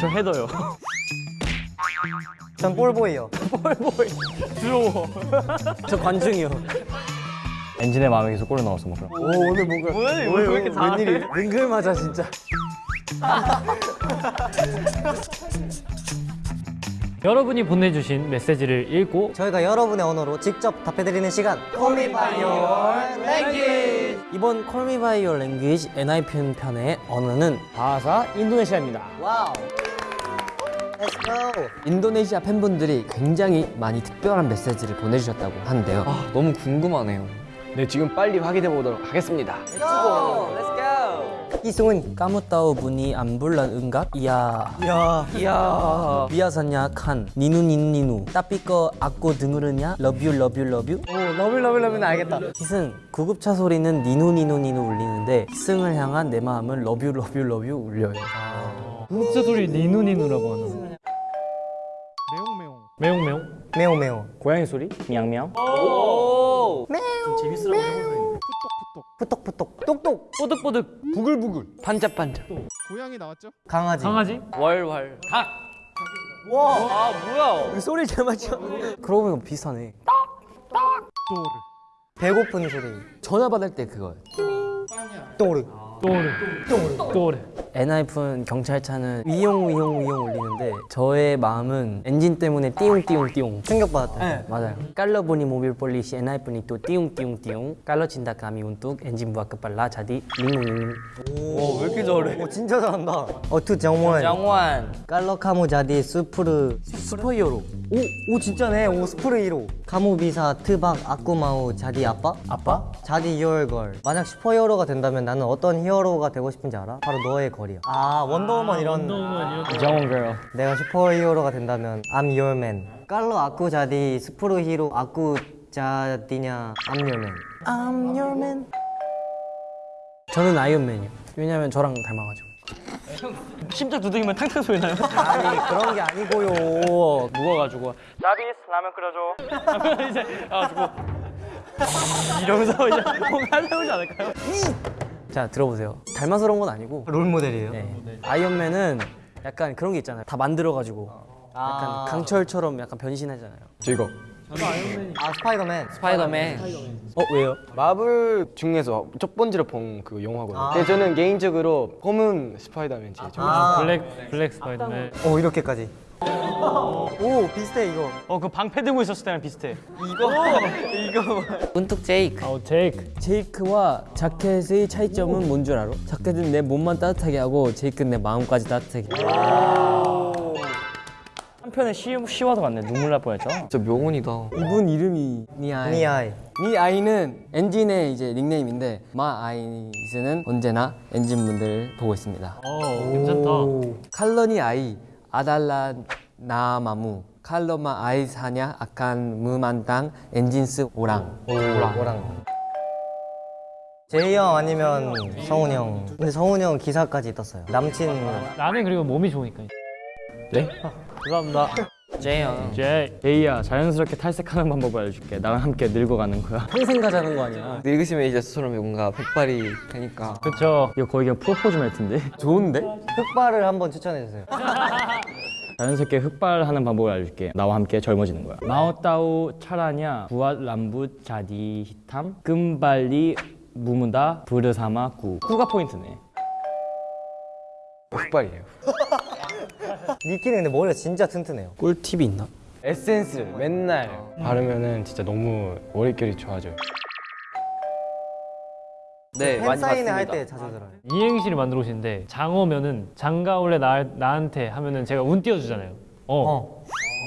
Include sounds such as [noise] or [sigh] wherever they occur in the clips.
저 헤더요. [laughs] 전 볼보이요. 두려워. 저 관중이요. 엔진의 마음에 계속 골을 넣었어 뭐 그럼. 오 오늘 뭔가 뭐야, 왜, 왜 이렇게 잘해? 웬일이 능글맞아 진짜. [laughs] 여러분이 보내주신 메시지를 읽고 저희가 여러분의 언어로 직접 답해드리는 시간. Call me by your language. 이번 Call Me By Your Language 엔하이픈 편의 언어는 Bahasa Indonesia입니다. Wow. Let's go. 인도네시아 팬분들이 굉장히 많이 특별한 메시지를 보내주셨다고 하는데요. 아, 너무 궁금하네요. 네 지금 빨리 확인해 보도록 하겠습니다. 이승훈. Kamu tahu bunyi ambulan nggak? 이야 야. 이야. 미야사냐 칸 니누 니누 니누 따삐꺼 악고 등으르냐 love you love you love you 오 러블 러블 러블은 알겠다. 희승 구급차 소리는 니누 니누 니누 울리는데 희승을 향한 내 마음은 러뷰 러뷰 러뷰 울려요 진짜 소리 니누 니누라고 하는 매웅매웅 매웅매웅 매우 매우. 고양이 소리? 미양 미양. 푸떡푸떡. 똑똑. 뽀득뽀득. 부글부글. 반짝반짝. 강아지. 강아지? 월월. 소리 잘 맞춰. 그러고 보니까 비슷하네. 배고픈 소리. 전화 받을 때 그거예요. 또르. 또르 또르 엔하이픈 경찰차는 위용 위용 위용 울리는데 저의 마음은 엔진 때문에 띠용 띠용 띠용 충격받았다. 맞아요 Kalau bunyi mobil polisi 엔하이픈 itu 띠용 띠용 띠용 kalau cinta kami untuk 엔진 buat kepala jadi 링링 오, 왜 이렇게 잘해? 오 진짜 잘한다. 어투 정원. 양환. Kalau kamu jadi super. Superhero 오, 오 진짜네. 오 superhero. Kamu bisa tebak aku mau jadi apa? Apa? Jadi hero girl. 만약 superhero가 된다면 나는 어떤 히어로가 되고 싶은지 알아? 바로 너의 girl이야. 아 원더우먼 이런. 원더우먼 이런 정원 girl. 내가 superhero가 된다면 I'm your man. Kalau aku jadi superhero aku 자디냐 I'm your man. I'm your man. 저는 아이언맨이요 왜냐면 저랑 닮아가지고 심장 두드리면 탕탕 소리 나요. 아니 그런 게 아니고요. 누워가지고 자비스 라면 끓여줘. [laughs] 이제 가지고 이러면서 이제 뭔가 세우지 않을까요? 자 들어보세요 닮아서 그런 건 아니고 롤 모델이에요. 네. 아이언맨은 약간 그런 게 있잖아요 다 만들어가지고 약간 아. 강철처럼 약간 변신하잖아요 저 이거 아 스파이더맨. 스파이더맨. 어 왜요? 마블 중에서 첫 번째로 본 그 영화거든요. 아. 근데 저는 개인적으로 검은 스파이더맨 제일 좋아해요. 아. black black 스파이더맨 오 이렇게까지. 오 비슷해 이거. 어, 그 방패 들고 있었을 때랑 비슷해. Untuk 제이크. 아우 제이크 제이크와 자켓의 차이점은 뭔 줄 알아? 자켓은 내 몸만 따뜻하게 하고 제이크는 내 마음까지 따뜻하게 한편에 시, 시와도 같네. 눈물 날 뻔했죠. 진짜 명언이다. 이분 이름이 니아이 니아이. 니 아이는 엔진의 이제 닉네임인데 my eyes는 언제나 엔진분들 보고 있습니다 어 괜찮다 칼러니 아이 아달라 나마무 칼러마 아이 사냐 아칸 무만당 엔진스 오랑 오랑. 오랑. 제이 형 아니면 성훈 형. 근데 성훈 형 기사까지 떴어요. 남친. 나는 그리고 몸이 좋으니까 네? [laughs] 감사합니다. 제이형. 제이 에이야, 자연스럽게 탈색하는 방법을 알려줄게. 나랑 함께 늙어가는 거야. [laughs] 평생 가자는 거 아니야 늙으시면 이제 스스로 뭔가 백발이 되니까. 그쵸 이거 거의 그냥 프로포즈 멘트인데? [laughs] 좋은데? 흑발을 한번 추천해 주세요. [laughs] 자연스럽게 흑발하는 방법을 알려줄게. 나와 함께 젊어지는 거야. 마오따우 차라냐 부앗 람붓 자디 히탐 끔발리 무무다 부르사마 구. 구가 포인트네. 흑발이에요. 니키는 근데 머리가 진짜 튼튼해요. 꿀팁이 있나? 에센스를 맨날 바르면은 진짜 너무 머릿결이 좋아져요. 네, 많이 팬사인회 봤습니다. 할때 자주 들어요. 이행시를 만들어 오시는데 장어면은 장가올래 나, 나한테 하면은 제가 운 띄워주잖아요 어, 어.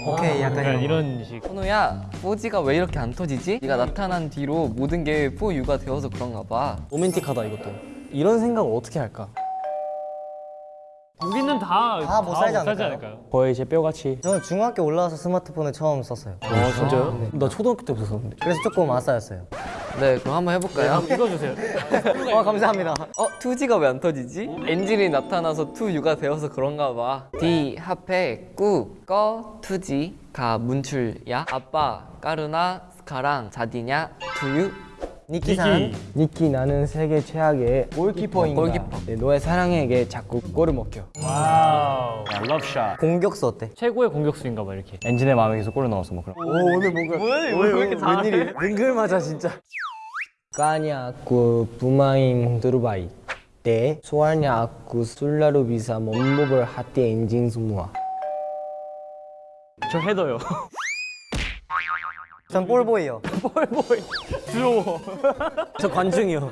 오케이 약간 약간 이런. 이런 식 현우야, 4G가 왜 이렇게 안 터지지? 네가 나타난 뒤로 모든 게 4U가 되어서 그런가 봐. 로맨틱하다 이것도 이런 생각을 어떻게 할까? 우리는 다 다 못 살지 않을까요? 거의 제 뼈같이. 저는 중학교 올라와서 스마트폰을 처음 썼어요. 아 진짜요? 나 초등학교 때부터 썼는데 그래서 조금 아싸였어요. 네, 그럼 한번 해볼까요? 읽어주세요 어 감사합니다. 어, 2G가 왜 안 터지지? 엔진이 나타나서 2U가 되어서 그런가 봐. D 합해 꾸, 꺼, 2G, 가 문출야, 아빠, 까르나, 스카랑, 자디냐, 2U. 니키산 니키 나는 세계 최악의 골키퍼인가 골키퍼. 네, 너의 사랑에게 자꾸 골을 먹혀 wow. 야, 러브샷. 공격수 어때? 최고의 공격수인가 봐 이렇게. 엔진의 마음에 계속 골을 넣어서 뭐 그런. 오 오늘 뭔가 뭐야 왜 이렇게 잘해 웬일이 능글 맞아 진짜 kayaknya aku pemain terbaik nih soalnya aku selalu bisa membobol hati 엔진 semua 저 헤더요. 전 볼보이요. [laughs] [laughs] 저 관중이요.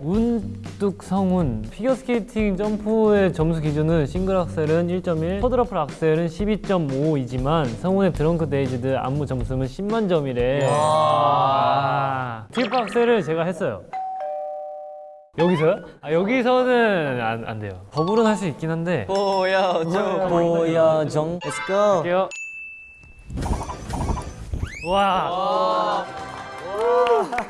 Untuk 성훈 피겨스케이팅 점프의 점수 기준은 싱글 악셀은 1.1, 쿼드러플 악셀은 12.5이지만 성훈의 Drunk-Dazed 안무 점수는 10만 점이래. 아, 트리플 악셀을 제가 했어요. 여기서요? 아, 여기서는 안, 안 돼요. 더블은 할 수 있긴 한데. 보여줘. 보여줘. Let's go. 할게요. 와.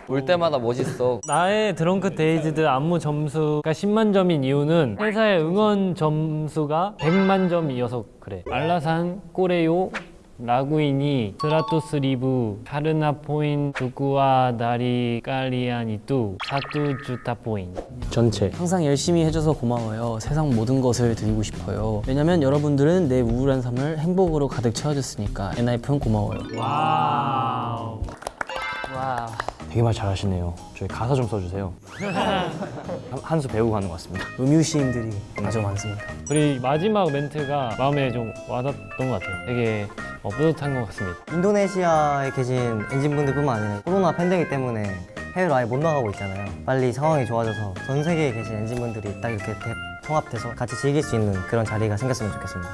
올 때마다 멋있어. 나의 Drunk-Dazed 안무 점수가 10만 점인 이유는 회사의 응원 점수가 100만 점이어서 그래. Alasan, koreo, lagu ini, seratus ribu, karena poin, dukungan dari kalian itu, satu juta poin. 전체. 항상 열심히 해줘서 고마워요. 세상 모든 것을 드리고 싶어요. 왜냐면 여러분들은 내 우울한 삶을 행복으로 가득 채워줬으니까. 엔하이픈 고마워요. Wow. 와. 되게 말 잘하시네요. 저희 가사 좀 써주세요. 한 수 배우고 가는 것 같습니다. 음유 시인들이 아주 많습니다. 우리 마지막 멘트가 마음에 좀 와닿던 것 같아요. 되게 어, 뿌듯한 것 같습니다. 인도네시아에 계신 엔진분들뿐만 아니라 코로나 팬데믹 때문에 해외로 아예 못 나가고 있잖아요. 빨리 상황이 좋아져서 전 세계에 계신 엔진분들이 딱 이렇게 대- 통합돼서 같이 즐길 수 있는 그런 자리가 생겼으면 좋겠습니다.